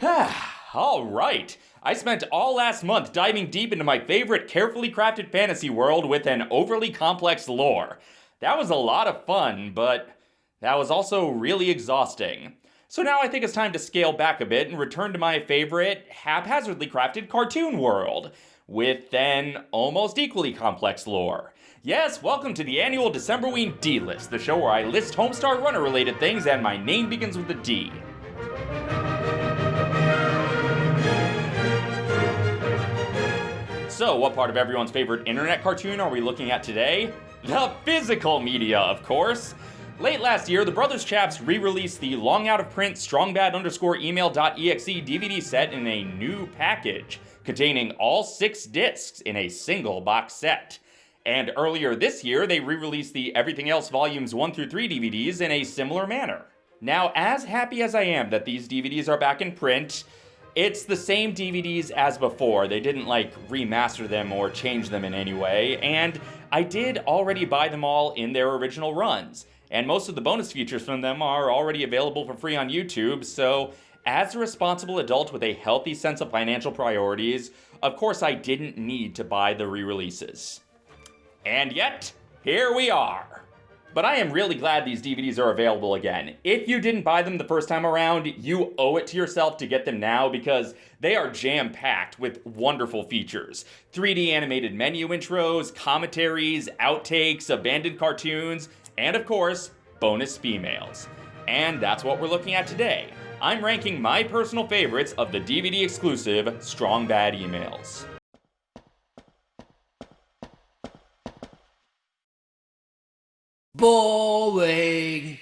all right. I spent all last month diving deep into my favorite carefully crafted fantasy world with an overly complex lore. That was a lot of fun, but that was also really exhausting. So now I think it's time to scale back a bit and return to my favorite haphazardly crafted cartoon world, with an almost equally complex lore. Yes, welcome to the annual Decemberween D-List, the show where I list Homestar Runner related things and my name begins with a D. So, what part of everyone's favorite internet cartoon are we looking at today? The physical media, of course! Late last year, the Brothers Chaps re-released the long out of print strongbad underscore email.exe DVD set in a new package, containing all six discs in a single box set. And earlier this year, they re-released the Everything Else Volumes 1 through 3 DVDs in a similar manner. Now, as happy as I am that these DVDs are back in print, it's the same DVDs as before. They didn't like remaster them or change them in any way, and I did already buy them all in their original runs. And most of the bonus features from them are already available for free on YouTube, so as a responsible adult with a healthy sense of financial priorities, of course I didn't need to buy the re-releases. And yet, here we are. But I am really glad these DVDs are available again. If you didn't buy them the first time around, you owe it to yourself to get them now because they are jam-packed with wonderful features. 3D animated menu intros, commentaries, outtakes, abandoned cartoons, and of course, bonus females. And that's what we're looking at today. I'm ranking my personal favorites of the DVD exclusive Strong Bad emails. Boring.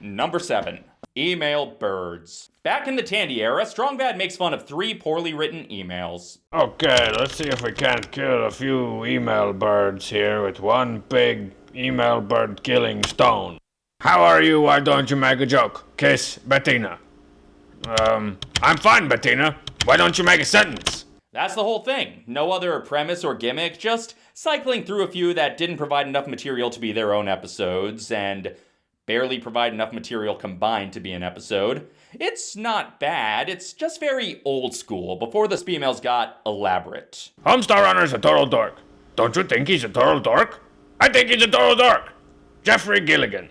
Number 7. Email Birds. Back in the Tandy era, Strongbad makes fun of three poorly written emails. Okay, let's see if we can't kill a few email birds here with one big email bird killing stone. How are you? Why don't you make a joke? Kiss Bettina. Um, I'm fine, Bettina. Why don't you make a sentence? That's the whole thing. No other premise or gimmick, just cycling through a few that didn't provide enough material to be their own episodes, and barely provide enough material combined to be an episode. It's not bad, it's just very old school, before the females got elaborate. Homestar Runner's a total dork. Don't you think he's a total dork? I think he's a total dork. Jeffrey Gilligan.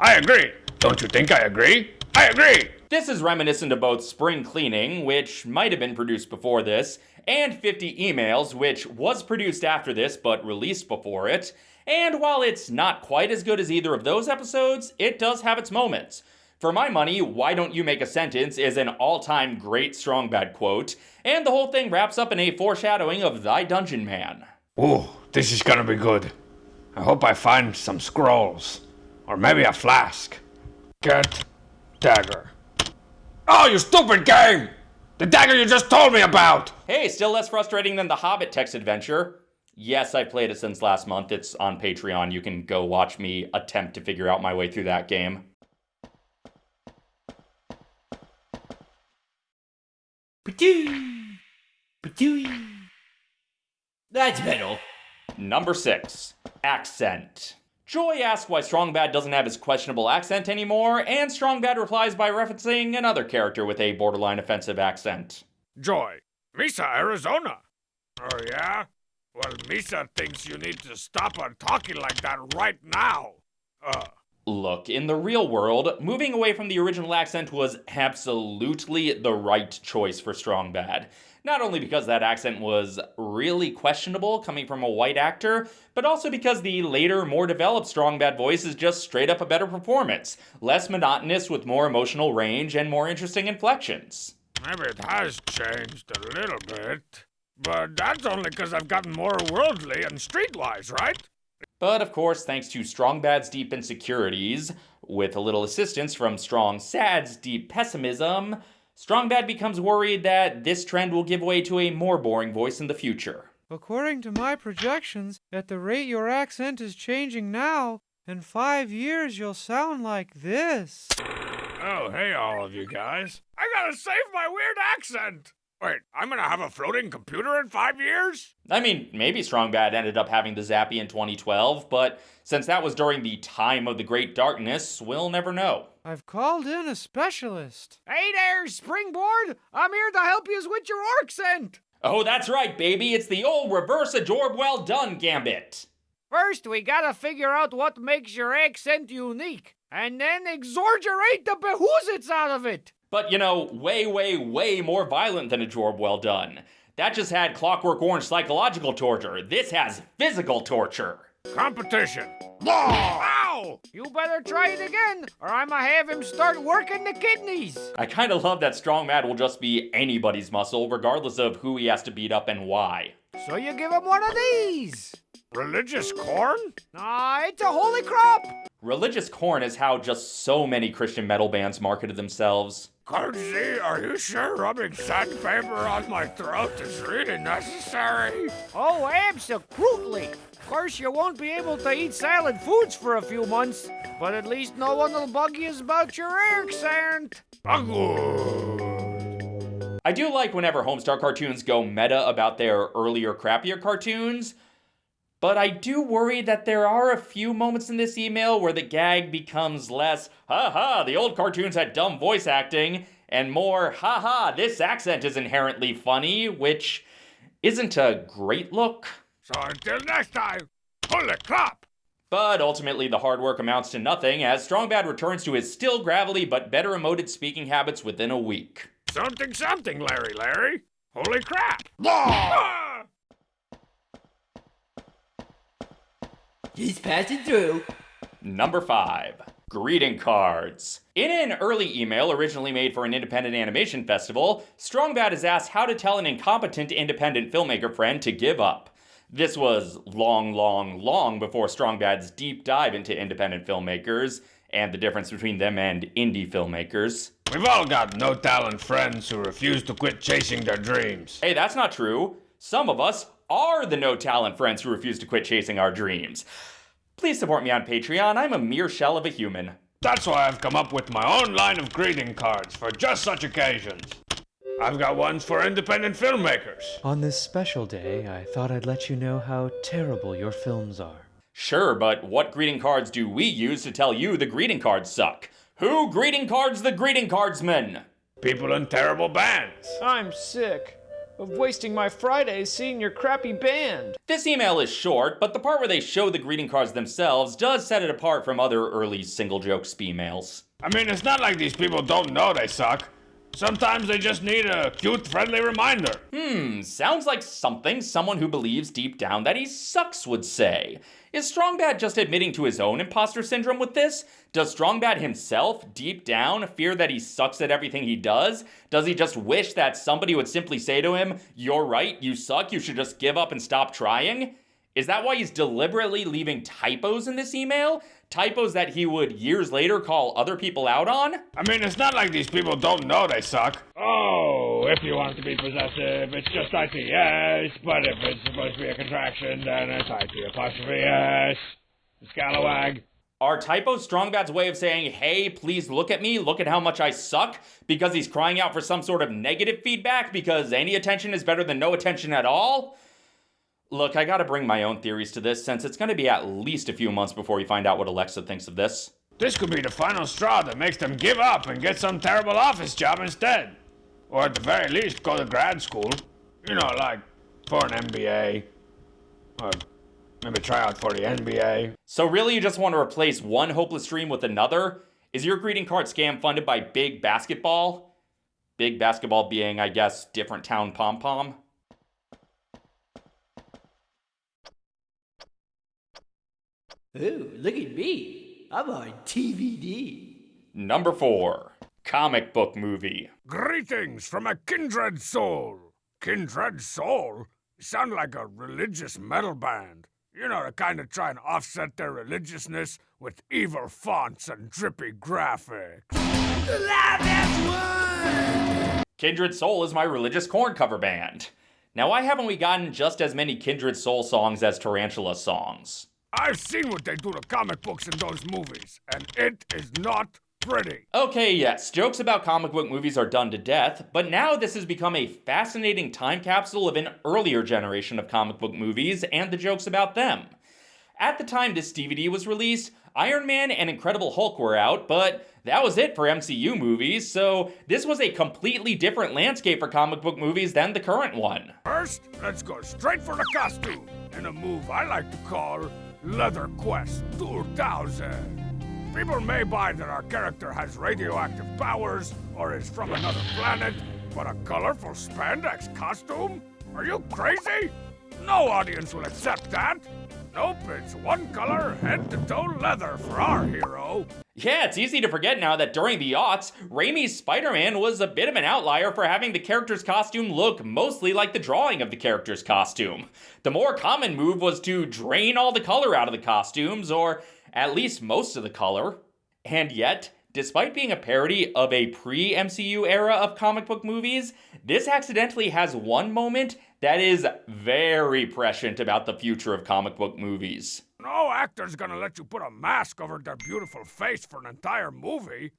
I agree. Don't you think I agree? I agree! This is reminiscent of both Spring Cleaning, which might have been produced before this, and 50 Emails, which was produced after this but released before it. And while it's not quite as good as either of those episodes, it does have its moments. For my money, Why Don't You Make a Sentence is an all-time great strong bad quote, and the whole thing wraps up in a foreshadowing of Thy Dungeonman. Ooh, this is gonna be good. I hope I find some scrolls. Or maybe a flask. Get dagger. Oh, you stupid game! The dagger you just told me about! Hey, still less frustrating than the Hobbit text adventure. Yes, I played it since last month. It's on Patreon. You can go watch me attempt to figure out my way through that game. That's better. Number 6. Accent. Joy asks why Strongbad doesn't have his questionable accent anymore, and Strongbad replies by referencing another character with a borderline offensive accent. Joy, Misa, Arizona. Oh, yeah? Well, Misa thinks you need to stop on talking like that right now. Uh. Look, in the real world, moving away from the original accent was absolutely the right choice for Strongbad. Not only because that accent was really questionable coming from a white actor, but also because the later, more developed Strong Bad voice is just straight up a better performance. Less monotonous with more emotional range and more interesting inflections. Maybe it has changed a little bit. But that's only because I've gotten more worldly and streetwise, right? But of course, thanks to Strong Bad's deep insecurities, with a little assistance from Strong Sad's deep pessimism, Strongbad becomes worried that this trend will give way to a more boring voice in the future. According to my projections, at the rate your accent is changing now, in five years you'll sound like this. Oh, hey, all of you guys. I gotta save my weird accent! Wait, I'm gonna have a floating computer in five years? I mean, maybe Strong Bad ended up having the Zappy in 2012, but since that was during the time of the Great Darkness, we'll never know. I've called in a specialist. Hey there, Springboard! I'm here to help you with your accent! Oh, that's right, baby. It's the old reverse a job well done gambit. First, we gotta figure out what makes your accent unique, and then exaggerate the behoozits out of it. But you know, way, way, way more violent than a job well done. That just had Clockwork Orange psychological torture. This has physical torture. Competition. Law. Ow! You better try it again, or I'ma have him start working the kidneys. I kinda love that Strong Mad will just be anybody's muscle, regardless of who he has to beat up and why. So you give him one of these. Religious corn? Ah, it's a holy crop. Religious Corn is how just so many Christian metal bands marketed themselves. Coach Z, are you sure rubbing sandpaper on my throat is really necessary? Oh, absolutely. Of course, you won't be able to eat solid foods for a few months, but at least no one will bug you about your accent. Good. I do like whenever Homestar cartoons go meta about their earlier, crappier cartoons, but I do worry that there are a few moments in this email where the gag becomes less, ha ha, the old cartoons had dumb voice acting, and more, ha ha, this accent is inherently funny, which isn't a great look. So until next time, holy crap! But ultimately, the hard work amounts to nothing as Strongbad returns to his still gravelly but better emoted speaking habits within a week. Something, something, Larry, Larry. Holy crap! Ah! Law! Just passing through. Number 5. Greeting cards. In an early email originally made for an independent animation festival, Strongbad is asked how to tell an incompetent independent filmmaker friend to give up. This was long, long, long before Strongbad's deep dive into independent filmmakers and the difference between them and indie filmmakers. We've all got no talent friends who refuse to quit chasing their dreams. Hey, that's not true. Some of us are the no talent friends who refuse to quit chasing our dreams. Please support me on Patreon. I'm a mere shell of a human. That's why I've come up with my own line of greeting cards for just such occasions. I've got ones for independent filmmakers. On this special day, I thought I'd let you know how terrible your films are. Sure, but what greeting cards do we use to tell you the greeting cards suck? Who greeting cards the greeting cardsmen? People in terrible bands. I'm sick of wasting my Fridays seeing your crappy band. This email is short, but the part where they show the greeting cards themselves does set it apart from other early single joke emails. I mean, it's not like these people don't know they suck. Sometimes they just need a cute, friendly reminder. Hmm, sounds like something someone who believes deep down that he sucks would say. Is Strongbad just admitting to his own imposter syndrome with this? Does Strongbad himself, deep down, fear that he sucks at everything he does? Does he just wish that somebody would simply say to him, You're right, you suck, you should just give up and stop trying? Is that why he's deliberately leaving typos in this email? Typos that he would years later call other people out on? I mean, it's not like these people don't know they suck. Oh, if you want to be possessive, it's just ITS, but if it's supposed to be a contraction, then it's IT apostrophe S. Scalawag. Are typos Strongbad's way of saying, hey, please look at me, look at how much I suck, because he's crying out for some sort of negative feedback because any attention is better than no attention at all? Look, I gotta bring my own theories to this since it's gonna be at least a few months before we find out what Alexa thinks of this. This could be the final straw that makes them give up and get some terrible office job instead. Or at the very least, go to grad school. You know, like for an MBA. Or maybe try out for the NBA. So really you just want to replace one hopeless dream with another? Is your greeting card scam funded by Big Basketball? Big Basketball being, I guess, different town pom-pom? Ooh, look at me. I'm on TVD. Number 4. Comic book movie. Greetings from a kindred soul. Kindred soul? Sound like a religious metal band. You know, to kind of try and offset their religiousness with evil fonts and drippy graphics. Kindred Soul is my religious corn cover band. Now, why haven't we gotten just as many Kindred Soul songs as Taranchula songs? I've seen what they do to comic books in those movies, and it is not pretty. Okay, yes, jokes about comic book movies are done to death, but now this has become a fascinating time capsule of an earlier generation of comic book movies and the jokes about them. At the time this DVD was released, Iron Man and Incredible Hulk were out, but that was it for MCU movies, so this was a completely different landscape for comic book movies than the current one. First, let's go straight for the costume in a move I like to call Leather Quest 2000. People may buy that our character has radioactive powers or is from another planet, but a colorful spandex costume? Are you crazy? No audience will accept that. Nope, it's one color, head to toe leather for our hero. Yeah, it's easy to forget now that during the aughts, Raimi's Spider Man was a bit of an outlier for having the character's costume look mostly like the drawing of the character's costume. The more common move was to drain all the color out of the costumes, or at least most of the color. And yet, despite being a parody of a pre MCU era of comic book movies, this accidentally has one moment that is very prescient about the future of comic book movies. No actor's gonna let you put a mask over their beautiful face for an entire movie.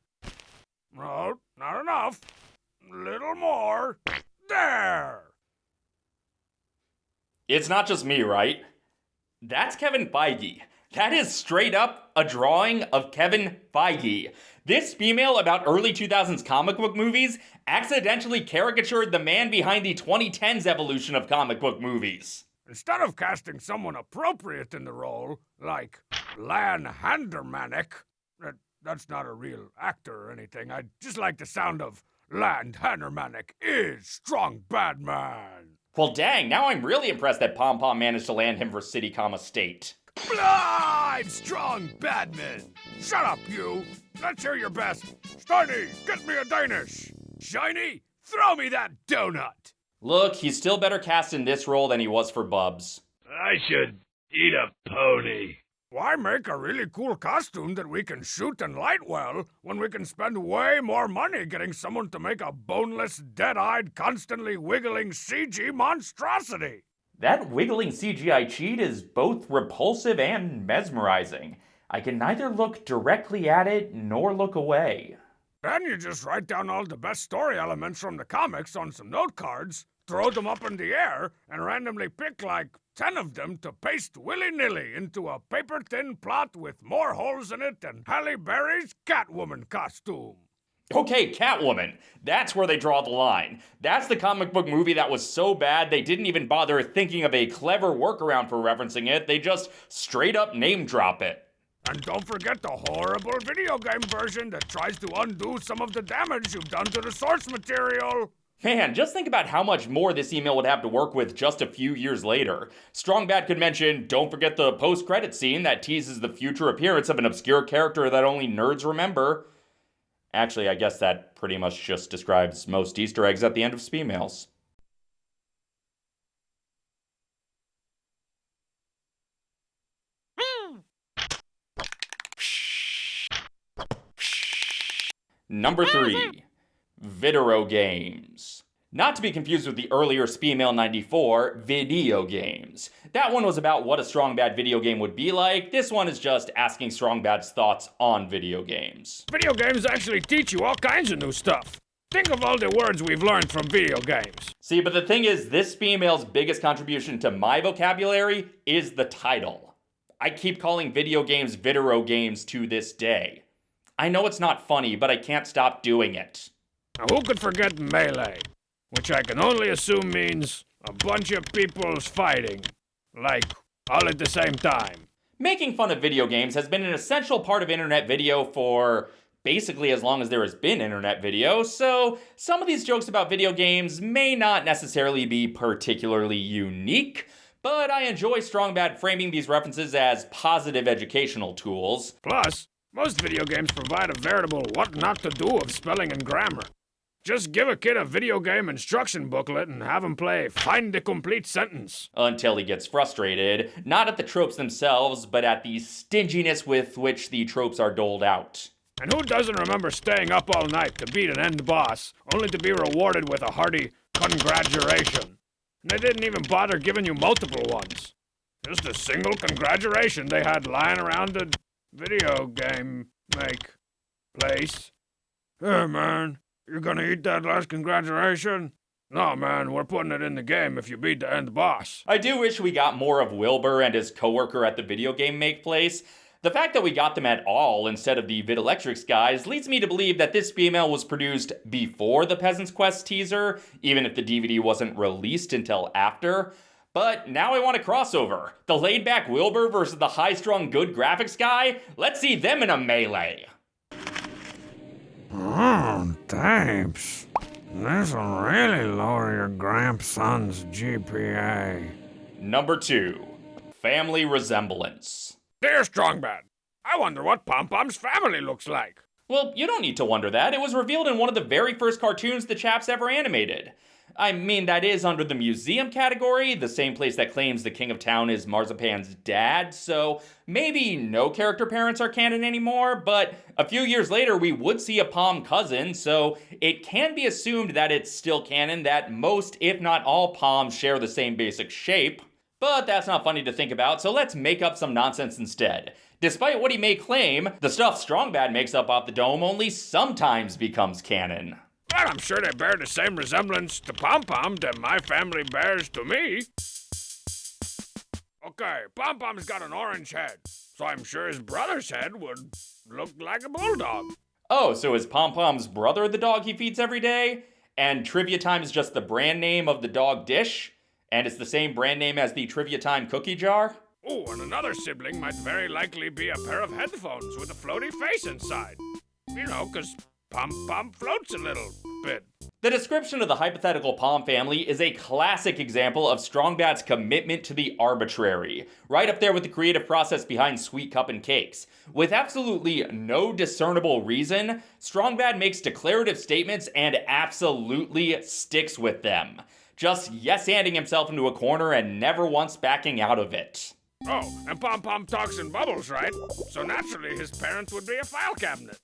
No, not enough. Little more. There! It's not just me, right? That's Kevin Feige. That is straight up a drawing of Kevin Feige. This female about early 2000s comic book movies accidentally caricatured the man behind the 2010s evolution of comic book movies. Instead of casting someone appropriate in the role, like Lan Handermanic, that, that's not a real actor or anything, I just like the sound of Lan Handermanic is strong bad man. Well, dang, now I'm really impressed that Pom Pom managed to land him for City, comma, State. I'm strong badman. Shut up, you. Let's hear your best. Steiny, get me a Danish. Shiny, throw me that donut. Look, he's still better cast in this role than he was for Bubs. I should eat a pony. Why make a really cool costume that we can shoot and light well when we can spend way more money getting someone to make a boneless, dead eyed, constantly wiggling CG monstrosity? That wiggling CGI cheat is both repulsive and mesmerizing. I can neither look directly at it nor look away. Then you just write down all the best story elements from the comics on some note cards, throw them up in the air, and randomly pick like 10 of them to paste willy nilly into a paper thin plot with more holes in it than Halle Berry's Catwoman costume. Okay, Catwoman. That's where they draw the line. That's the comic book movie that was so bad they didn't even bother thinking of a clever workaround for referencing it, they just straight up name drop it. And don't forget the horrible video game version that tries to undo some of the damage you've done to the source material. Man, just think about how much more this email would have to work with just a few years later. Strong Bad could mention, don't forget the post credit scene that teases the future appearance of an obscure character that only nerds remember. Actually, I guess that pretty much just describes most Easter eggs at the end of sbemails. Number 3. Video games. Not to be confused with the earlier sbemail 94, video games. That one was about what a Strong Bad video game would be like. This one is just asking Strong Bad's thoughts on video games. Video games actually teach you all kinds of new stuff. Think of all the words we've learned from video games. See, but the thing is, this female's biggest contribution to my vocabulary is the title. I keep calling video games video games to this day. I know it's not funny, but I can't stop doing it. Now, who could forget melee? Which I can only assume means a bunch of people's fighting. Like, all at the same time. Making fun of video games has been an essential part of internet video for basically as long as there has been internet video, so some of these jokes about video games may not necessarily be particularly unique, but I enjoy Strong Bad framing these references as positive educational tools. Plus, most video games provide a veritable what not to do of spelling and grammar. Just give a kid a video game instruction booklet and have him play Find the Complete Sentence. Until he gets frustrated, not at the tropes themselves, but at the stinginess with which the tropes are doled out. And who doesn't remember staying up all night to beat an end boss, only to be rewarded with a hearty congratulation? And they didn't even bother giving you multiple ones. Just a single congratulation they had lying around the video game make. Place? Hey, man, you gonna eat that last congratulation? No, man, we're putting it in the game if you beat the end boss. I do wish we got more of Wilbur and his coworker at the video game make place. The fact that we got them at all instead of the Videlectrix guys leads me to believe that this female was produced before the Peasant's Quest teaser, even if the DVD wasn't released until after. But now I want a crossover. The laid back Wilbur versus the high strung good graphics guy? Let's see them in a melee. Oh, thanks. This'll really lower your grandson's GPA. Number two, Family Resemblance. Dear Strongbad, I wonder what Pom Pom's family looks like. Well, you don't need to wonder that. It was revealed in one of the very first cartoons the chaps ever animated. I mean, that is under the museum category, the same place that claims the king of town is Marzipan's dad, so maybe no character parents are canon anymore, but a few years later we would see a Palm cousin, so it can be assumed that it's still canon that most, if not all, Palms share the same basic shape. But that's not funny to think about, so let's make up some nonsense instead. Despite what he may claim, the stuff Strongbad makes up off the dome only sometimes becomes canon. Well, I'm sure they bear the same resemblance to Pom Pom that my family bears to me. Okay, Pom Pom's got an orange head, so I'm sure his brother's head would look like a bulldog. Oh, so is Pom Pom's brother the dog he feeds every day? And Trivia Time is just the brand name of the dog dish? And it's the same brand name as the Trivia Time cookie jar? Oh, and another sibling might very likely be a pair of headphones with a floaty face inside. You know, 'cause Pom Pom floats a little bit. The description of the hypothetical Pom family is a classic example of Strongbad's commitment to the arbitrary, right up there with the creative process behind Sweet Cuppin' Cakes. With absolutely no discernible reason, Strongbad makes declarative statements and absolutely sticks with them. Just yes-anding himself into a corner and never once backing out of it. Oh, and Pom Pom talks in bubbles, right? So naturally his parents would be a file cabinet.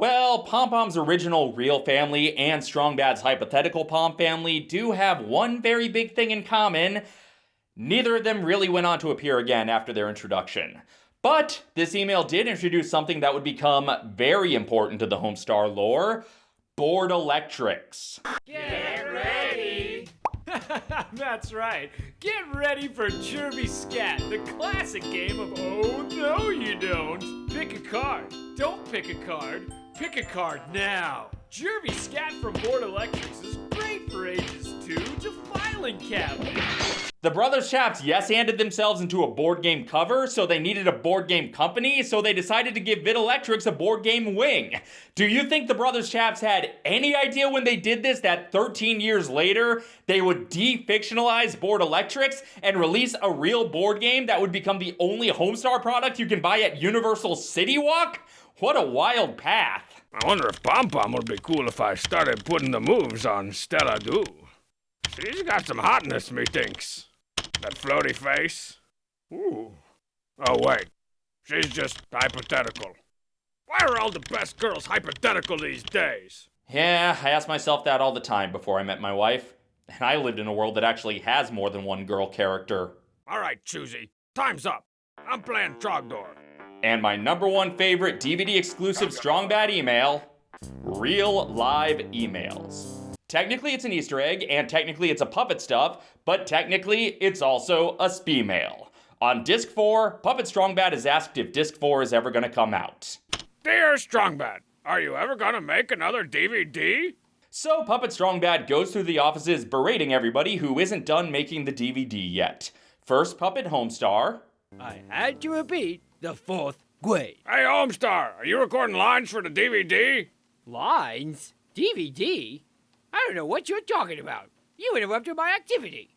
Well, Pom Pom's original real family and Strongbad's hypothetical Pom family do have one very big thing in common. Neither of them really went on to appear again after their introduction. But this email did introduce something that would become very important to the Homestar lore Boardlectrix. Get ready! That's right. Get ready for Jerby Scat, the classic game of Oh No You Don't. Pick a card. Don't pick a card. Pick a card now. Jerby Scat from Boardlectrix is great for ages 2 to filing cabinet. The Brothers Chaps yes handed themselves into a board game cover, so they needed a board game company, so they decided to give Videlectrix a board game wing. Do you think the Brothers Chaps had any idea when they did this that 13 years later they would de-fictionalize Boardlectrix and release a real board game that would become the only Homestar product you can buy at Universal City Walk? What a wild path. I wonder if Pom Pom would be cool if I started putting the moves on Stella Do. She's got some hotness, methinks. That floaty face. Ooh. Oh, wait. She's just hypothetical. Why are all the best girls hypothetical these days? Yeah, I ask myself that all the time before I met my wife. And I lived in a world that actually has more than one girl character. All right, Choosy. Time's up. I'm playing Trogdor. And my number one favorite DVD exclusive Strong Bad email real live emails. Technically, it's an Easter egg, and technically, it's a puppet stuff, but technically, it's also a sbemail. On Disc 4, Puppet Strongbad is asked if Disc 4 is ever gonna come out. Dear Strongbad, are you ever gonna make another DVD? So, Puppet Strongbad goes through the offices berating everybody who isn't done making the DVD yet. First, Puppet Homestar. I had to repeat the fourth grade. Hey, Homestar, are you recording lines for the DVD? Lines? DVD? I don't know what you're talking about. You interrupted my activity.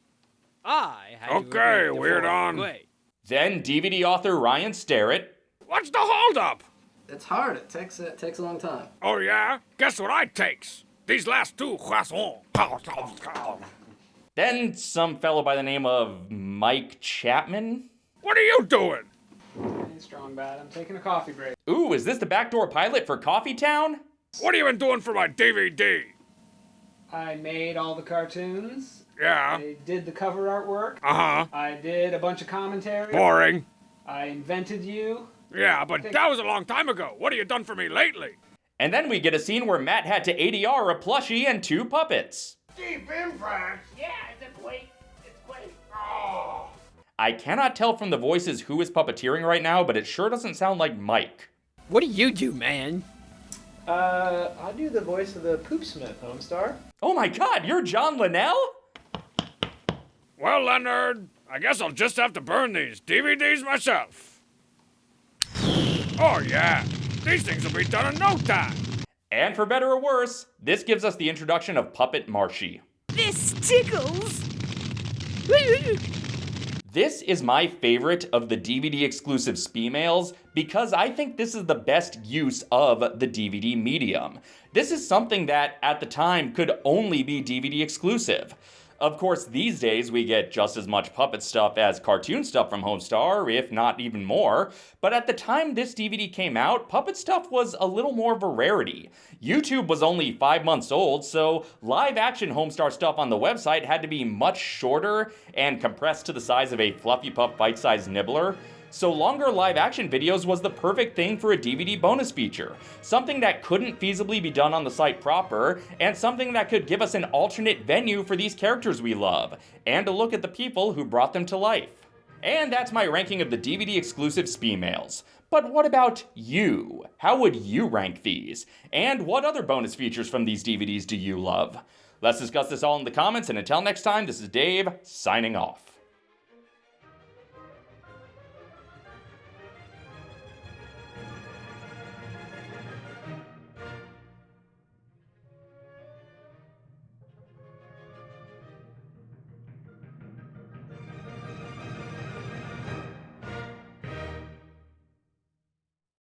I had to Okay, repeat the weird fourth on. grade. Then, DVD author Ryan Starrett. What's the holdup? It's hard. It takes it takes a long time. Oh, yeah? Guess what I takes? These last two croissants. Then, some fellow by the name of Mike Chapman. What are you doing? Hey, strong bad. I'm taking a coffee break. Ooh, is this the backdoor pilot for Coffee Town? What have you been doing for my DVD? I made all the cartoons. Yeah. I did the cover artwork. Uh huh. I did a bunch of commentary. Boring. I invented you. Yeah, but that was a long time ago. What have you done for me lately? And then we get a scene where Matt had to ADR a plushie and two puppets. Deep impact? Yeah, I cannot tell from the voices who is puppeteering right now, but it sure doesn't sound like Mike. What do you do, man? Uh, I do the voice of the Poopsmith, Homestar. Oh my god, you're John Linnell? Well, Leonard, I guess I'll just have to burn these DVDs myself. Oh, yeah. These things will be done in no time. And for better or worse, this gives us the introduction of Puppet Marshie. This tickles. This is my favorite of the DVD exclusive mails because I think this is the best use of the DVD medium. This is something that at the time could only be DVD exclusive. Of course, these days we get just as much puppet stuff as cartoon stuff from Homestar, if not even more. But at the time this DVD came out, puppet stuff was a little more of a rarity. YouTube was only five months old, so live action Homestar stuff on the website had to be much shorter and compressed to the size of a Fluffy Pup bite sized nibbler. So longer live action videos was the perfect thing for a DVD bonus feature. Something that couldn't feasibly be done on the site proper, and something that could give us an alternate venue for these characters we love, and a look at the people who brought them to life. And that's my ranking of the DVD exclusive mails. But what about you? How would you rank these? And what other bonus features from these DVDs do you love? Let's discuss this all in the comments, and until next time, this is Dave, signing off.